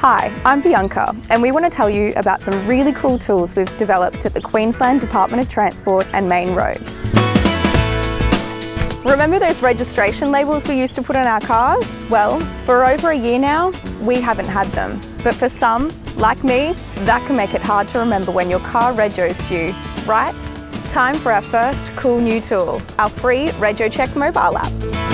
Hi, I'm Bianca and we want to tell you about some really cool tools we've developed at the Queensland Department of Transport and Main Roads. Remember those registration labels we used to put on our cars? Well, for over a year now, we haven't had them. But for some, like me, that can make it hard to remember when your car rego's due, right? Time for our first cool new tool, our free RegoCheck mobile app.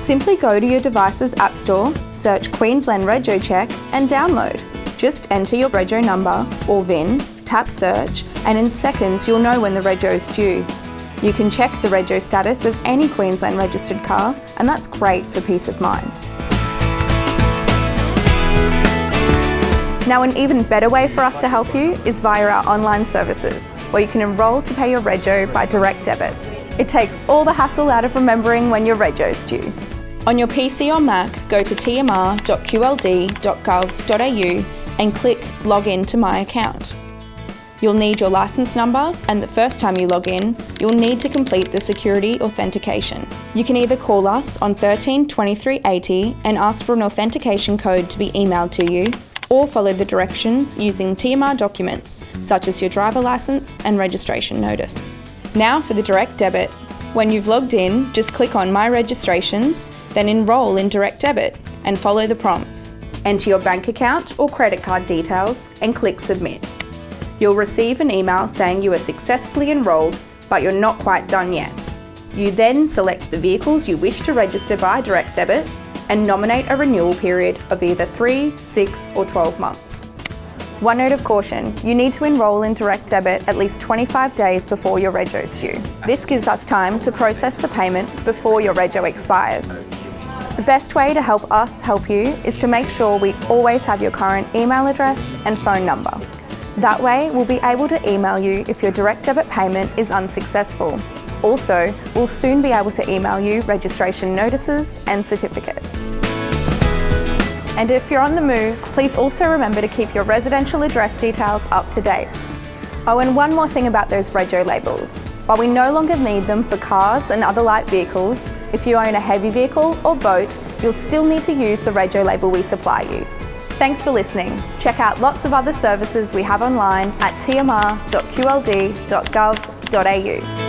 Simply go to your device's App Store, search Queensland Rego Check and download. Just enter your Rego number or VIN, tap search and in seconds you'll know when the Rego is due. You can check the Rego status of any Queensland registered car and that's great for peace of mind. Now an even better way for us to help you is via our online services, where you can enrol to pay your rego by direct debit. It takes all the hassle out of remembering when your rego's due. On your PC or Mac, go to tmr.qld.gov.au and click Log in to My Account. You'll need your licence number and the first time you log in, you'll need to complete the security authentication. You can either call us on 13 23 80 and ask for an authentication code to be emailed to you, or follow the directions using TMR documents, such as your driver licence and registration notice. Now for the direct debit. When you've logged in, just click on My Registrations, then enrol in direct debit and follow the prompts. Enter your bank account or credit card details and click Submit. You'll receive an email saying you are successfully enrolled, but you're not quite done yet. You then select the vehicles you wish to register by direct debit and nominate a renewal period of either 3, 6 or 12 months. One note of caution, you need to enrol in direct debit at least 25 days before your rego's due. This gives us time to process the payment before your rego expires. The best way to help us help you is to make sure we always have your current email address and phone number. That way, we'll be able to email you if your direct debit payment is unsuccessful. Also, we'll soon be able to email you registration notices and certificates. And if you're on the move, please also remember to keep your residential address details up to date. Oh, and one more thing about those rego labels. While we no longer need them for cars and other light vehicles, if you own a heavy vehicle or boat, you'll still need to use the rego label we supply you. Thanks for listening. Check out lots of other services we have online at tmr.qld.gov.au.